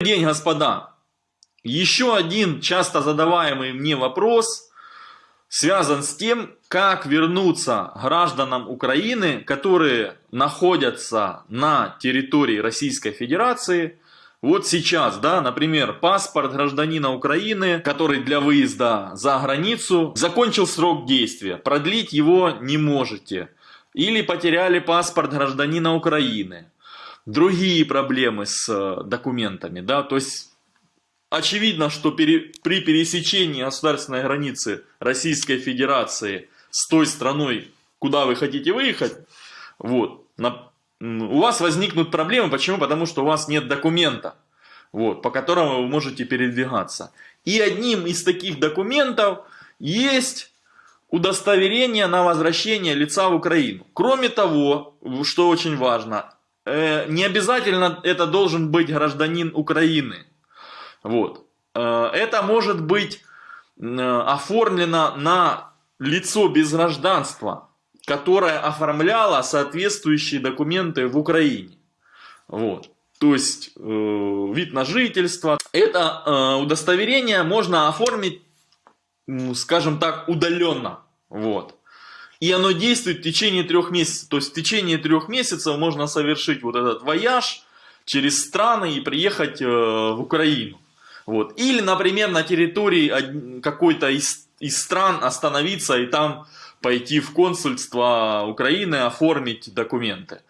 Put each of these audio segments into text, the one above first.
день, господа. Еще один часто задаваемый мне вопрос связан с тем, как вернуться гражданам Украины, которые находятся на территории Российской Федерации. Вот сейчас, да, например, паспорт гражданина Украины, который для выезда за границу закончил срок действия, продлить его не можете. Или потеряли паспорт гражданина Украины. Другие проблемы с э, документами, да, то есть очевидно, что пере, при пересечении государственной границы Российской Федерации с той страной, куда вы хотите выехать, вот, на, у вас возникнут проблемы. Почему? Потому что у вас нет документа, вот, по которому вы можете передвигаться. И одним из таких документов есть удостоверение на возвращение лица в Украину. Кроме того, что очень важно, не обязательно это должен быть гражданин Украины. Вот. Э, это может быть э, оформлено на лицо без гражданства, которое оформляло соответствующие документы в Украине. Вот. То есть э, вид на жительство. Это э, удостоверение можно оформить, скажем так, удаленно. Вот. И оно действует в течение трех месяцев. То есть в течение трех месяцев можно совершить вот этот вояж через страны и приехать э, в Украину. Вот. Или, например, на территории какой-то из, из стран остановиться и там пойти в консульство Украины, оформить документы.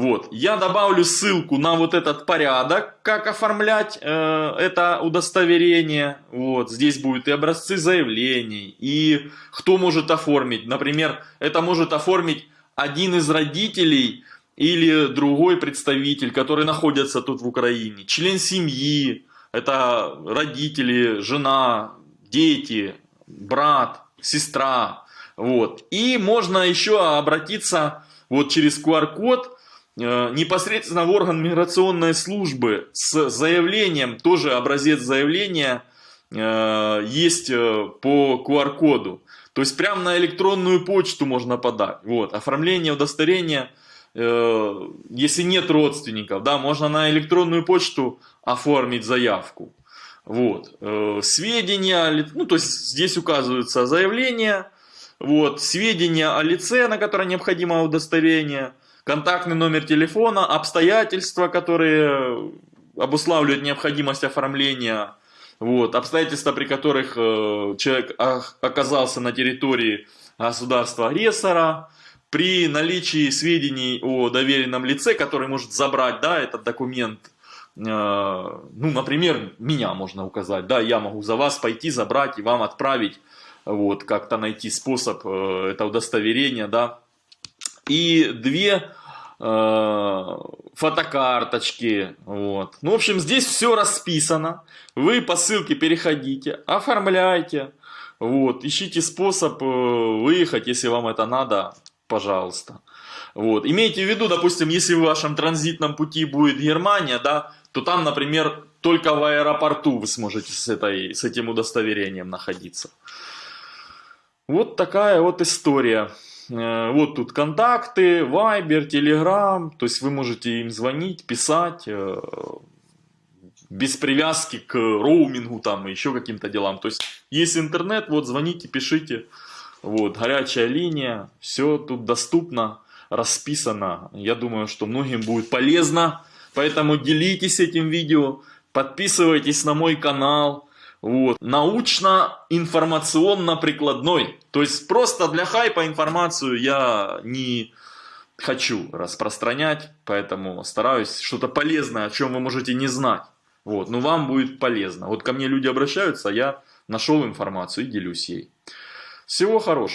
Вот. Я добавлю ссылку на вот этот порядок, как оформлять э, это удостоверение. Вот. Здесь будут и образцы заявлений, и кто может оформить. Например, это может оформить один из родителей или другой представитель, который находится тут в Украине, член семьи, это родители, жена, дети, брат, сестра. Вот. И можно еще обратиться вот через QR-код непосредственно в орган миграционной службы с заявлением, тоже образец заявления э, есть э, по QR-коду. То есть прямо на электронную почту можно подать. Вот. Оформление удостоверения Э, если нет родственников, да, можно на электронную почту оформить заявку. Вот. Э, сведения, ну, то есть здесь указываются заявления, вот, сведения о лице, на которое необходимо удостоверение, контактный номер телефона, обстоятельства, которые обуславливают необходимость оформления, вот, обстоятельства, при которых э, человек оказался на территории государства-агрессора, при наличии сведений о доверенном лице, который может забрать да, этот документ, э, ну, например, меня можно указать, да, я могу за вас пойти, забрать и вам отправить, вот, как-то найти способ э, это удостоверения, да, и две э, фотокарточки, вот. Ну, в общем, здесь все расписано, вы по ссылке переходите, оформляйте, вот, ищите способ выехать, если вам это надо, пожалуйста. Вот. Имейте в виду, допустим, если в вашем транзитном пути будет Германия, да, то там, например, только в аэропорту вы сможете с, этой, с этим удостоверением находиться. Вот такая вот история. Э, вот тут контакты, Viber, Telegram, то есть вы можете им звонить, писать, э, без привязки к роумингу там и еще каким-то делам. То есть есть интернет, вот звоните, пишите. Вот, горячая линия, все тут доступно, расписано. Я думаю, что многим будет полезно, поэтому делитесь этим видео, подписывайтесь на мой канал. Вот. Научно-информационно-прикладной. То есть просто для хайпа информацию я не хочу распространять, поэтому стараюсь что-то полезное, о чем вы можете не знать. Вот. Но вам будет полезно. Вот ко мне люди обращаются, я нашел информацию и делюсь ей. Всего хорошего.